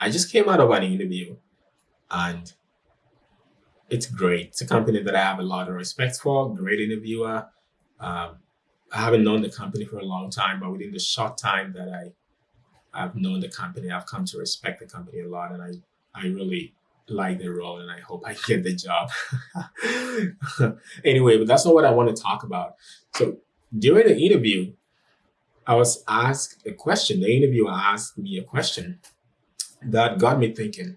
I just came out of an interview and it's great. It's a company that I have a lot of respect for, great interviewer. Um, I haven't known the company for a long time, but within the short time that I I've known the company, I've come to respect the company a lot, and I I really like the role, and I hope I get the job. anyway, but that's not what I want to talk about. So during the interview, I was asked a question. The interviewer asked me a question that got me thinking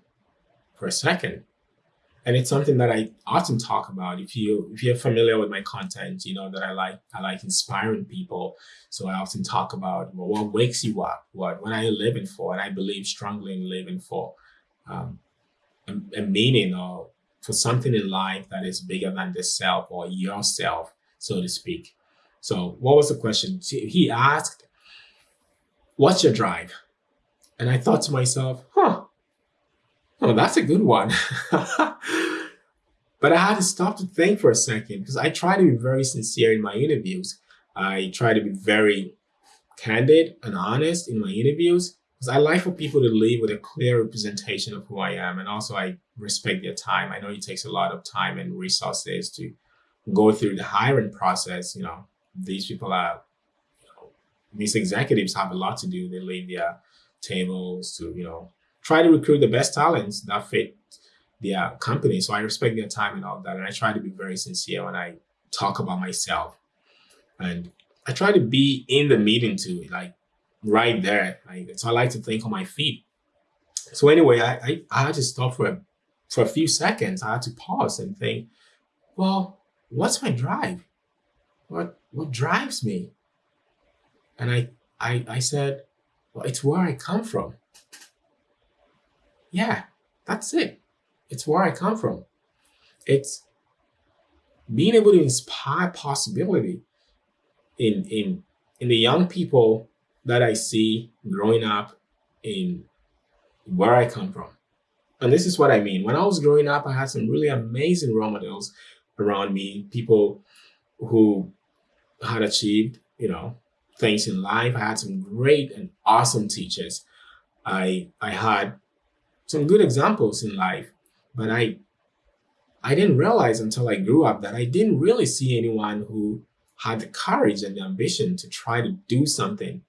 for a second and it's something that I often talk about. If you if you're familiar with my content, you know that I like I like inspiring people. So I often talk about well, what wakes you up, what what are you living for, and I believe strongly in living for um, a, a meaning or for something in life that is bigger than the self or yourself, so to speak. So what was the question? He asked, "What's your drive?" And I thought to myself, "Huh." Oh, that's a good one. but I had to stop to think for a second because I try to be very sincere in my interviews. I try to be very candid and honest in my interviews because I like for people to leave with a clear representation of who I am. And also, I respect their time. I know it takes a lot of time and resources to go through the hiring process. You know, these people are, you know, these executives have a lot to do. They leave their tables to, you know, try to recruit the best talents that fit their company. So I respect their time and all that. And I try to be very sincere when I talk about myself. And I try to be in the meeting too, like right there. Like, so I like to think on my feet. So anyway, I, I, I had to stop for a, for a few seconds. I had to pause and think, well, what's my drive? What what drives me? And I I I said, well, it's where I come from. Yeah, that's it. It's where I come from. It's being able to inspire possibility in in in the young people that I see growing up in where I come from. And this is what I mean. When I was growing up, I had some really amazing role models around me, people who had achieved, you know, things in life. I had some great and awesome teachers. I I had some good examples in life, but I I didn't realize until I grew up that I didn't really see anyone who had the courage and the ambition to try to do something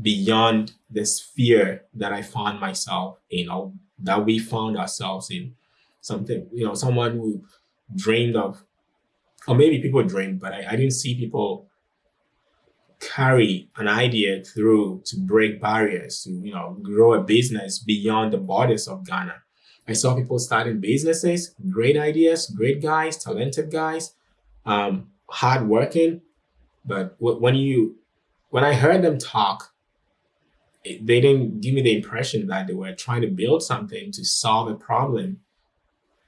beyond the sphere that I found myself in or that we found ourselves in. Something, you know, someone who dreamed of, or maybe people dreamed, but I, I didn't see people carry an idea through to break barriers, to you know, grow a business beyond the borders of Ghana. I saw people starting businesses, great ideas, great guys, talented guys, um, hardworking. But when you, when I heard them talk, it, they didn't give me the impression that they were trying to build something to solve a problem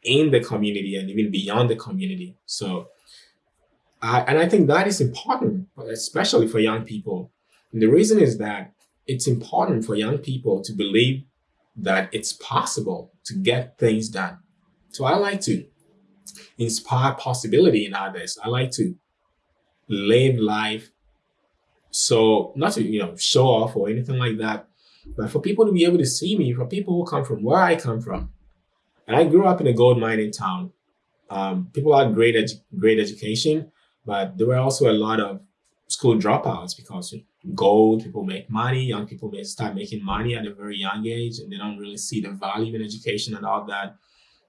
in the community and even beyond the community. So uh, and I think that is important, especially for young people. And the reason is that it's important for young people to believe that it's possible to get things done. So I like to inspire possibility in others. I like to live life so not to you know show off or anything like that, but for people to be able to see me, for people who come from where I come from. And I grew up in a gold mining town. Um, people had great edu great education, but there were also a lot of school dropouts because gold, people make money, young people may start making money at a very young age and they don't really see the value in education and all that.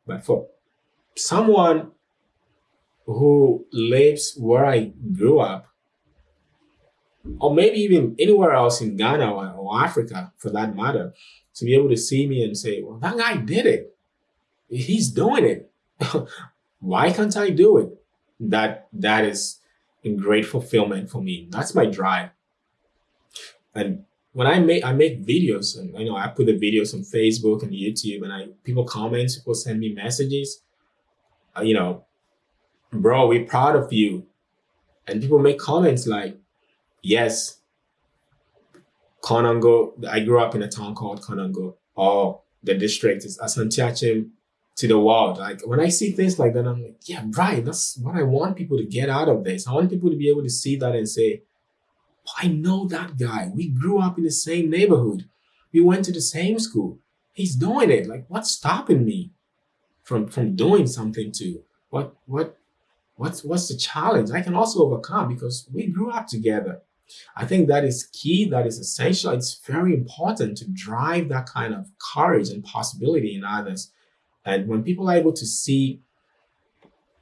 But for someone who lives where I grew up, or maybe even anywhere else in Ghana or, or Africa for that matter, to be able to see me and say, well, that guy did it. He's doing it. Why can't I do it? That that is a great fulfillment for me. That's my drive. And when I make I make videos and you know I put the videos on Facebook and YouTube and I people comment, people send me messages. Uh, you know, bro, we're proud of you. And people make comments like, yes, Konongo, I grew up in a town called Konongo. Oh, the district is Asante Akyem to the world. Like when I see things like that, I'm like, yeah, right. That's what I want people to get out of this. I want people to be able to see that and say, I know that guy. We grew up in the same neighborhood. We went to the same school. he's doing it. Like, what's stopping me from from doing something to what what what's what's the challenge I can also overcome because we grew up together. I think that is key, that is essential. It's very important to drive that kind of courage and possibility in others. And when people are able to see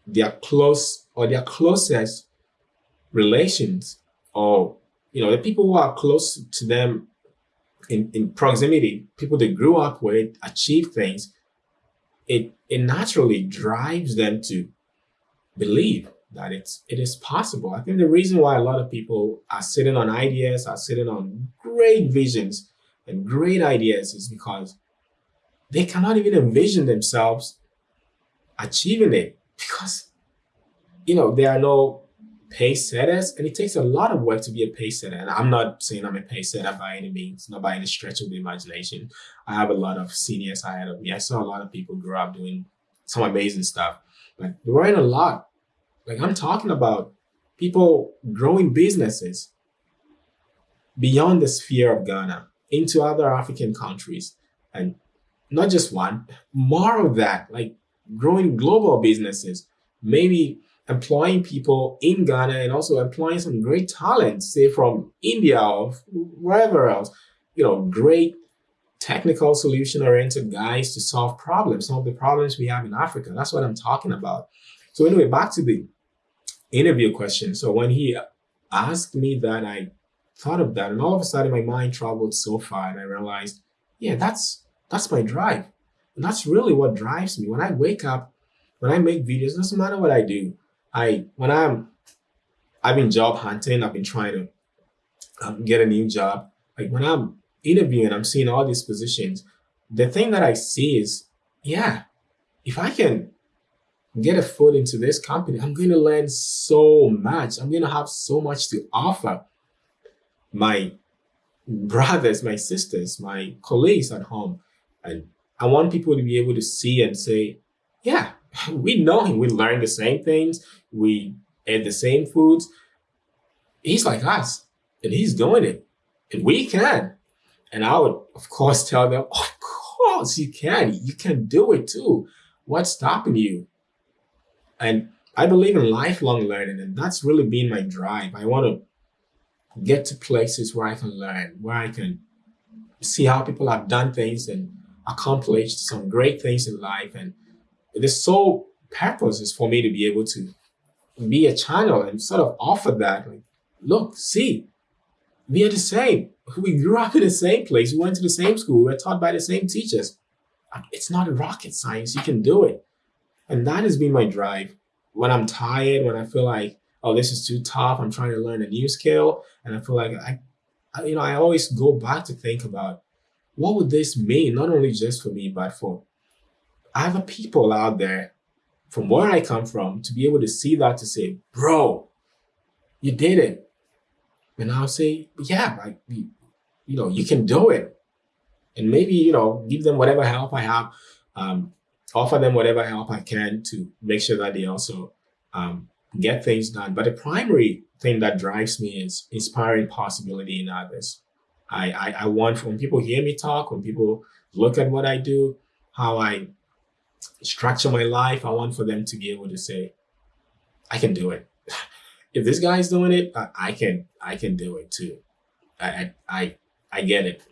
their close or their closest relations or you know the people who are close to them in, in proximity, people they grew up with, achieve things, it it naturally drives them to believe that it's it is possible. I think the reason why a lot of people are sitting on ideas, are sitting on great visions and great ideas is because they cannot even envision themselves achieving it because you know there are no pace setters and it takes a lot of work to be a pace setter and i'm not saying i'm a pace setter by any means not by any stretch of the imagination. I have a lot of seniors ahead of me. I saw a lot of people grow up doing some amazing stuff. But there weren't a lot. Like I'm talking about people growing businesses beyond the sphere of Ghana into other African countries. And not just one, more of that, like growing global businesses, maybe employing people in Ghana and also employing some great talents, say from India or wherever else, you know, great technical solution oriented guys to solve problems, some of the problems we have in Africa. That's what I'm talking about. So anyway, back to the interview question. So when he asked me that, I thought of that, and all of a sudden my mind traveled so far, and I realized, yeah, that's that's my drive, and that's really what drives me. When I wake up, when I make videos, doesn't matter what I do. I when I'm I've been job hunting, I've been trying to um, get a new job. Like when I'm interviewing, I'm seeing all these positions. The thing that I see is, yeah, if I can get a foot into this company, I'm going to learn so much. I'm going to have so much to offer my brothers, my sisters, my colleagues at home. And I want people to be able to see and say, yeah, we know him. We learn the same things. We eat the same foods. He's like us and he's doing it and we can. And I would, of course, tell them, of course you can. You can do it too. What's stopping you? And I believe in lifelong learning, and that's really been my drive. I want to get to places where I can learn, where I can see how people have done things and accomplished some great things in life. And the sole purpose is for me to be able to be a channel and sort of offer that. Like, look, see, we are the same. We grew up in the same place. We went to the same school. We were taught by the same teachers. It's not rocket science. You can do it. And that has been my drive. When I'm tired, when I feel like, oh, this is too tough, I'm trying to learn a new skill, and I feel like I, I you know, I always go back to think about what would this mean, not only just for me, but for other people out there from where I come from to be able to see that to say, bro, you did it. And I'll say, yeah, like, you, you know, you can do it. And maybe, you know, give them whatever help I have. Um, offer them whatever help I can to make sure that they also um, get things done. But the primary thing that drives me is inspiring possibility in others. I, I, I want when people hear me talk, when people look at what I do, how I structure my life, I want for them to be able to say, I can do it. if this guy's doing it, I, I can I can do it too. I, I I get it.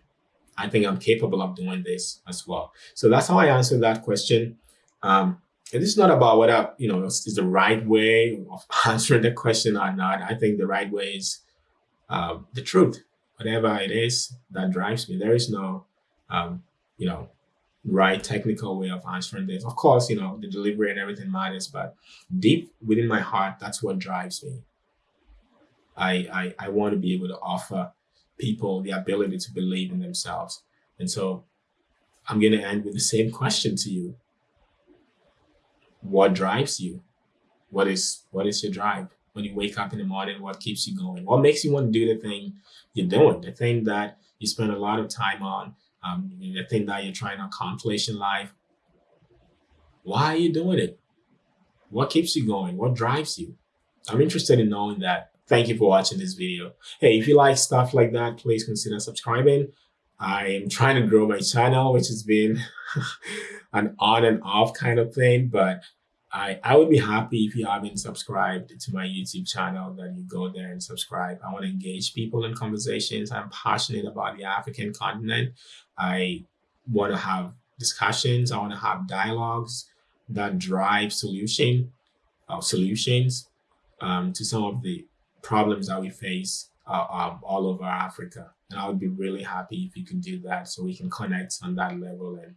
I think I'm capable of doing this as well. So that's how I answer that question. Um, and is not about whether, you know, is the right way of answering the question or not. I think the right way is uh, the truth. Whatever it is that drives me, there is no, um, you know, right technical way of answering this. Of course, you know, the delivery and everything matters, but deep within my heart, that's what drives me. I, I, I want to be able to offer people the ability to believe in themselves. And so I'm going to end with the same question to you. What drives you? What is what is your drive? When you wake up in the morning, what keeps you going? What makes you want to do the thing you're doing? The thing that you spend a lot of time on, um, the thing that you're trying to accomplish in life. Why are you doing it? What keeps you going? What drives you? I'm interested in knowing that. Thank you for watching this video. Hey, if you like stuff like that, please consider subscribing. I am trying to grow my channel, which has been an on and off kind of thing, but I, I would be happy if you haven't subscribed to my YouTube channel that you go there and subscribe. I want to engage people in conversations. I'm passionate about the African continent. I want to have discussions. I want to have dialogues that drive solution uh, solutions um, to some of the problems that we face uh, um, all over Africa. And I would be really happy if you can do that so we can connect on that level and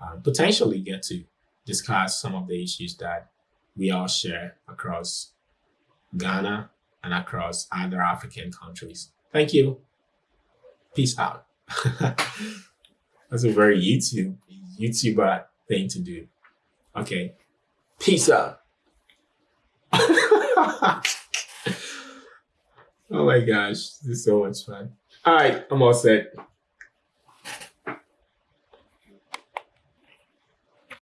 uh, potentially get to discuss some of the issues that we all share across Ghana and across other African countries. Thank you. Peace out. That's a very YouTube YouTuber thing to do. Okay. Peace out. oh my gosh, this is so much fun. All right, I'm all set.